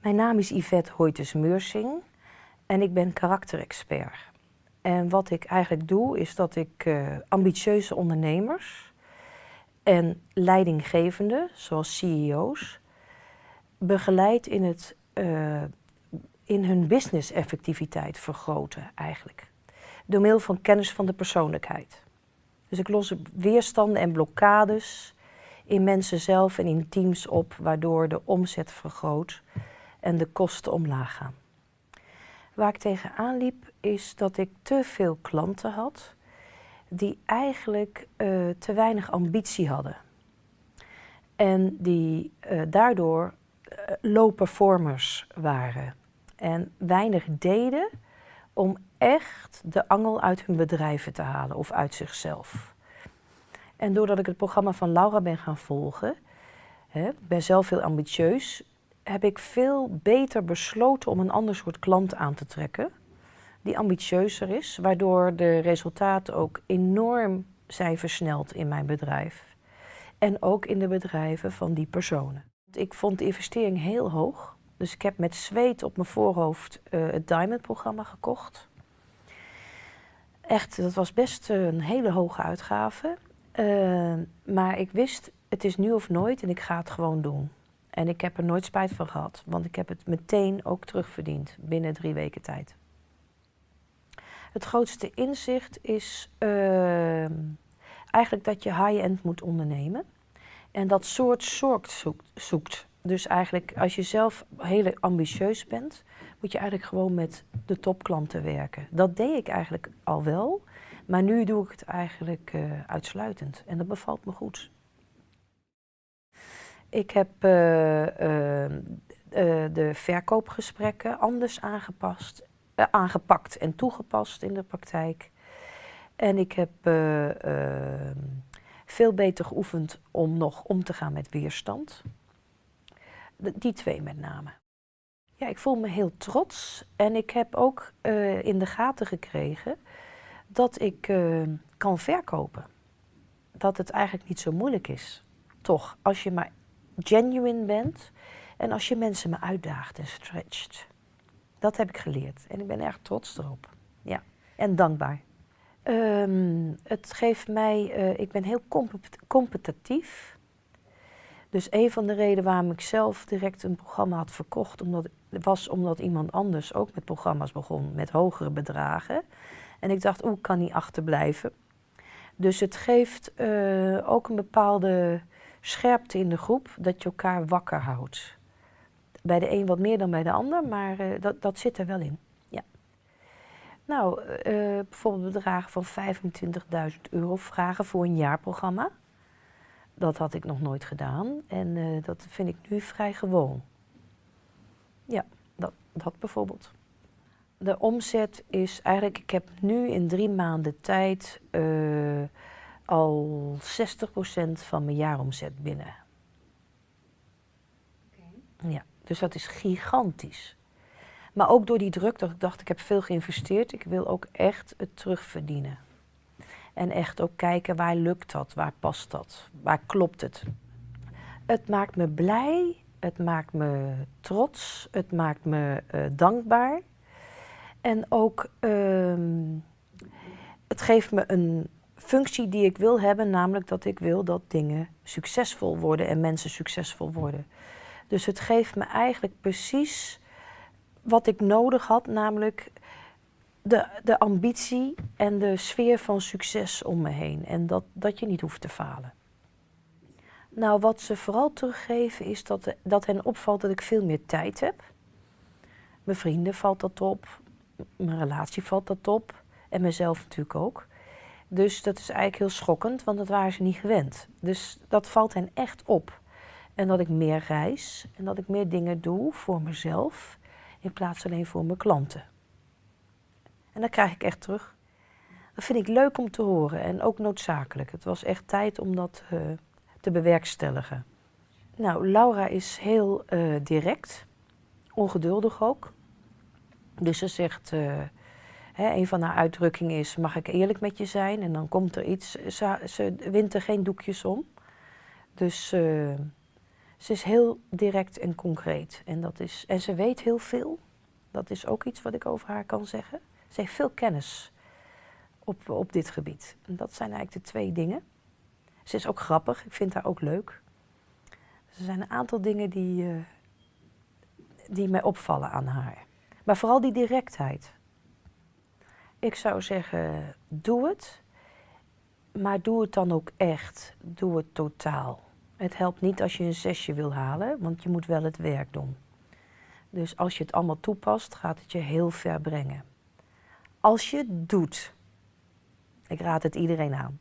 Mijn naam is Yvette Hoytes-Meursing en ik ben karakterexpert. En wat ik eigenlijk doe, is dat ik uh, ambitieuze ondernemers en leidinggevenden, zoals CEO's, begeleid in, het, uh, in hun business-effectiviteit vergroten eigenlijk. Door middel van kennis van de persoonlijkheid. Dus ik los weerstanden en blokkades in mensen zelf en in teams op, waardoor de omzet vergroot en de kosten omlaag gaan. Waar ik tegenaan liep is dat ik te veel klanten had die eigenlijk uh, te weinig ambitie hadden. En die uh, daardoor uh, low performers waren en weinig deden om echt de angel uit hun bedrijven te halen of uit zichzelf. En doordat ik het programma van Laura ben gaan volgen, hè, ben zelf heel ambitieus, heb ik veel beter besloten om een ander soort klant aan te trekken. Die ambitieuzer is, waardoor de resultaten ook enorm zijn versneld in mijn bedrijf. En ook in de bedrijven van die personen. Ik vond de investering heel hoog. Dus ik heb met zweet op mijn voorhoofd uh, het Diamond-programma gekocht. Echt, dat was best een hele hoge uitgave. Uh, maar ik wist, het is nu of nooit en ik ga het gewoon doen. En ik heb er nooit spijt van gehad, want ik heb het meteen ook terugverdiend binnen drie weken tijd. Het grootste inzicht is uh, eigenlijk dat je high-end moet ondernemen. En dat soort soort zoekt, zoekt. Dus eigenlijk als je zelf heel ambitieus bent, moet je eigenlijk gewoon met de topklanten werken. Dat deed ik eigenlijk al wel, maar nu doe ik het eigenlijk uh, uitsluitend. En dat bevalt me goed. Ik heb uh, uh, de verkoopgesprekken anders aangepast, aangepakt en toegepast in de praktijk. En ik heb veel beter geoefend om nog om te gaan met weerstand. Die twee met name. Ja, ik voel me heel trots en ik heb ook in de gaten gekregen dat ik kan verkopen. Dat het eigenlijk niet zo moeilijk is. Toch, als je maar genuine bent en als je mensen me uitdaagt en stretcht. Dat heb ik geleerd en ik ben erg trots erop. Ja, en dankbaar. Um, het geeft mij, uh, ik ben heel competitief. Dus een van de redenen waarom ik zelf direct een programma had verkocht, omdat, was omdat iemand anders ook met programma's begon met hogere bedragen. En ik dacht, oeh, kan niet achterblijven. Dus het geeft uh, ook een bepaalde scherpte in de groep, dat je elkaar wakker houdt. Bij de een wat meer dan bij de ander, maar uh, dat, dat zit er wel in. Ja. Nou, uh, bijvoorbeeld bedragen van 25.000 euro vragen voor een jaarprogramma. Dat had ik nog nooit gedaan en uh, dat vind ik nu vrij gewoon. Ja, dat, dat bijvoorbeeld. De omzet is eigenlijk, ik heb nu in drie maanden tijd al 60% van mijn jaaromzet binnen. Okay. Ja, dus dat is gigantisch. Maar ook door die druk dat ik dacht, ik heb veel geïnvesteerd, ik wil ook echt het terugverdienen. En echt ook kijken waar lukt dat, waar past dat, waar klopt het. Het maakt me blij, het maakt me trots, het maakt me uh, dankbaar. En ook, uh, het geeft me een functie die ik wil hebben, namelijk dat ik wil dat dingen succesvol worden en mensen succesvol worden. Dus het geeft me eigenlijk precies wat ik nodig had, namelijk de, de ambitie en de sfeer van succes om me heen. En dat, dat je niet hoeft te falen. Nou, wat ze vooral teruggeven is dat, dat hen opvalt dat ik veel meer tijd heb. Mijn vrienden valt dat op, mijn relatie valt dat op en mezelf natuurlijk ook. Dus dat is eigenlijk heel schokkend, want dat waren ze niet gewend. Dus dat valt hen echt op. En dat ik meer reis en dat ik meer dingen doe voor mezelf in plaats alleen voor mijn klanten. En dat krijg ik echt terug. Dat vind ik leuk om te horen en ook noodzakelijk. Het was echt tijd om dat uh, te bewerkstelligen. Nou, Laura is heel uh, direct, ongeduldig ook. Dus ze zegt, uh, Een van haar uitdrukkingen is, mag ik eerlijk met je zijn? En dan komt er iets, ze, wint er geen doekjes om. Dus uh, Ze is heel direct en concreet. En, dat is, en ze weet heel veel. Dat is ook iets wat ik over haar kan zeggen. Ze heeft veel kennis op, op dit gebied. En dat zijn eigenlijk de twee dingen. Ze is ook grappig, ik vind haar ook leuk. Er zijn een aantal dingen die, uh, die mij opvallen aan haar. Maar vooral die directheid. Ik zou zeggen, doe het. Maar doe het dan ook echt. Doe het totaal. Het helpt niet als je een zesje wil halen, want je moet wel het werk doen. Dus als je het allemaal toepast, gaat het je heel ver brengen. Als je het doet, ik raad het iedereen aan.